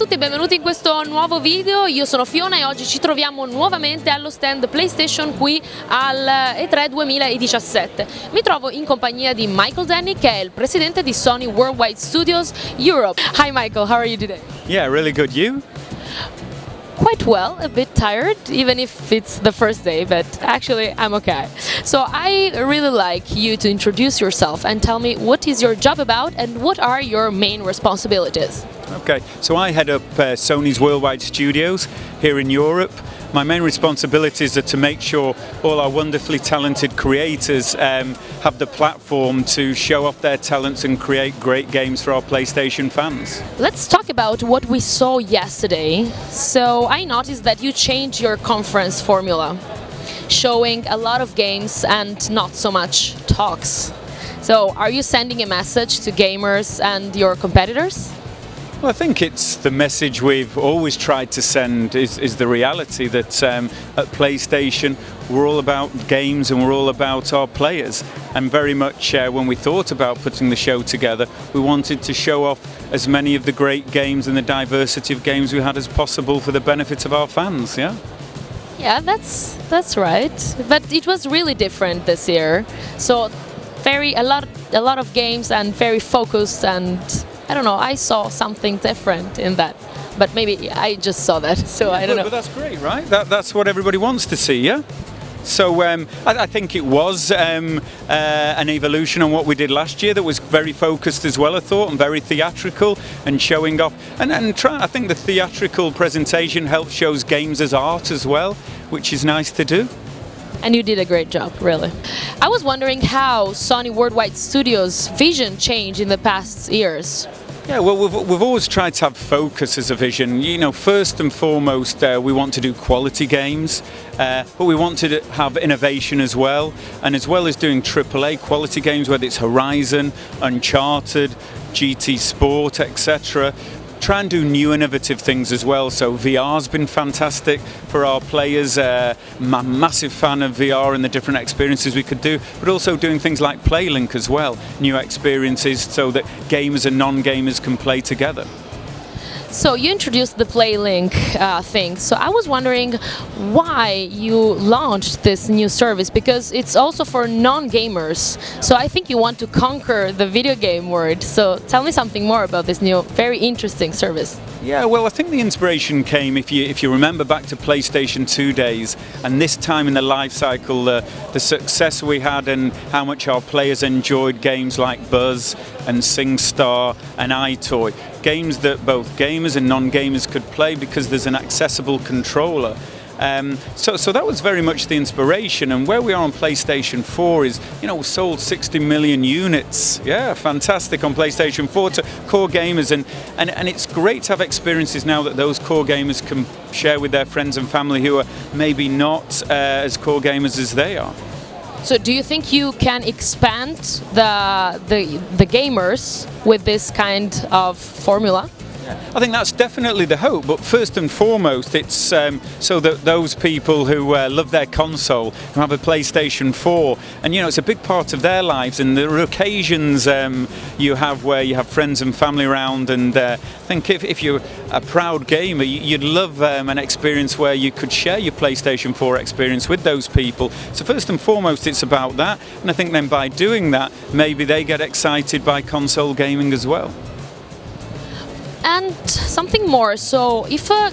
tutti e benvenuti in questo nuovo video, io sono Fiona e oggi ci troviamo nuovamente allo stand PlayStation qui al E3 2017. Mi trovo in compagnia di Michael Denny che è il presidente di Sony Worldwide Studios Europe. Hi Michael, how are you today? Yeah, really good. You? Quite well, a bit tired, even if it's the first day, but actually I'm okay. So I really like you to introduce yourself and tell me what is your job about and what are your main responsibilities. Okay, so I head up uh, Sony's worldwide studios here in Europe. My main responsibilities are to make sure all our wonderfully talented creators um, have the platform to show off their talents and create great games for our PlayStation fans. Let's talk about what we saw yesterday. So I noticed that you changed your conference formula, showing a lot of games and not so much talks. So are you sending a message to gamers and your competitors? Well, I think it's the message we've always tried to send is, is the reality that um, at PlayStation we're all about games and we're all about our players. And very much uh, when we thought about putting the show together, we wanted to show off as many of the great games and the diversity of games we had as possible for the benefit of our fans. Yeah. Yeah, that's that's right. But it was really different this year. So very a lot a lot of games and very focused and I don't know, I saw something different in that. But maybe I just saw that, so yeah, I don't but, know. But that's great, right? That, that's what everybody wants to see, yeah? So um, I, I, think it was um, uh, an evolution on what we did last year that was very focused as well, I thought, and very theatrical and showing off. And, and try, I think the theatrical presentation helps shows games as art as well, which is nice to do and you did a great job, really. I was wondering how Sony Worldwide Studios' vision changed in the past years. Yeah, well, we've, we've always tried to have focus as a vision. You know, first and foremost, uh, we want to do quality games, uh, but we want to have innovation as well. And as well as doing AAA quality games, whether it's Horizon, Uncharted, GT Sport, etc., try and do new innovative things as well. So VR's been fantastic for our players. Uh, I'm a massive fan of VR and the different experiences we could do, but also doing things like PlayLink as well, new experiences so that gamers and non-gamers can play together. So you introduced the PlayLink uh, thing. So I was wondering why you launched this new service because it's also for non-gamers. So I think you want to conquer the video game world. So tell me something more about this new, very interesting service. Yeah, well, I think the inspiration came, if you if you remember back to PlayStation 2 days, and this time in the life cycle, the success we had and how much our players enjoyed games like Buzz and SingStar and EyeToy, games that both gamers and non-gamers could play because there's an accessible controller. Um, so, so that was very much the inspiration. And where we are on PlayStation 4 is, you know, sold 60 million units. Yeah, fantastic on PlayStation 4 to core gamers. And, and, and it's great to have experiences now that those core gamers can share with their friends and family who are maybe not uh, as core gamers as they are. So do you think you can expand the, the, the gamers with this kind of formula? I think that's definitely the hope, but first and foremost, it's um, so that those people who uh, love their console, who have a PlayStation 4, and you know, it's a big part of their lives, and there are occasions um, you have where you have friends and family around, and uh, I think if, if, you're a proud gamer, you'd love um, an experience where you could share your PlayStation 4 experience with those people. So first and foremost, it's about that, and I think then by doing that, maybe they get excited by console gaming as well. And something more, so if a,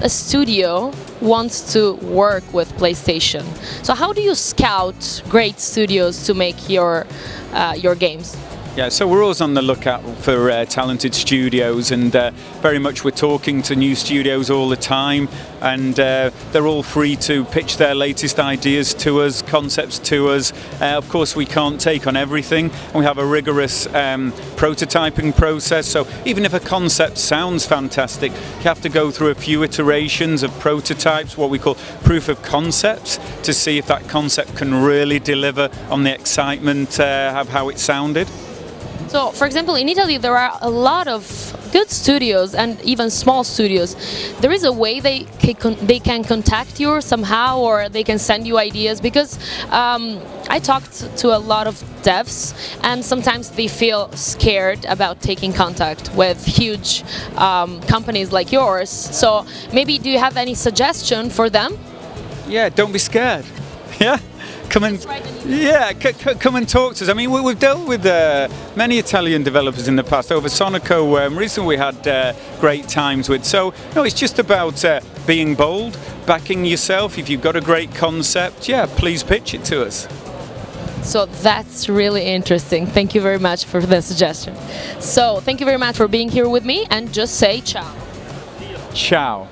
a studio wants to work with PlayStation, so how do you scout great studios to make your, uh, your games? Yeah, so we're always on the lookout for uh, talented studios, and uh, very much we're talking to new studios all the time, and uh, they're all free to pitch their latest ideas to us, concepts to us. Uh, of course, we can't take on everything, and we have a rigorous um, prototyping process. So even if a concept sounds fantastic, you have to go through a few iterations of prototypes, what we call proof of concepts, to see if that concept can really deliver on the excitement uh, of how it sounded. So, for example, in Italy there are a lot of good studios and even small studios, there is a way they can, they can contact you somehow or they can send you ideas because um, I talked to a lot of devs and sometimes they feel scared about taking contact with huge um, companies like yours. So maybe do you have any suggestion for them? Yeah, don't be scared. Yeah come and yeah, come and talk to us. I mean, we, have dealt with uh, many Italian developers in the past. Ovosonico, um, recently we had uh, great times with. So no, it's just about uh, being bold, backing yourself. If you've got a great concept, yeah, please pitch it to us. So that's really interesting. Thank you very much for the suggestion. So thank you very much for being here with me and just say ciao. Ciao.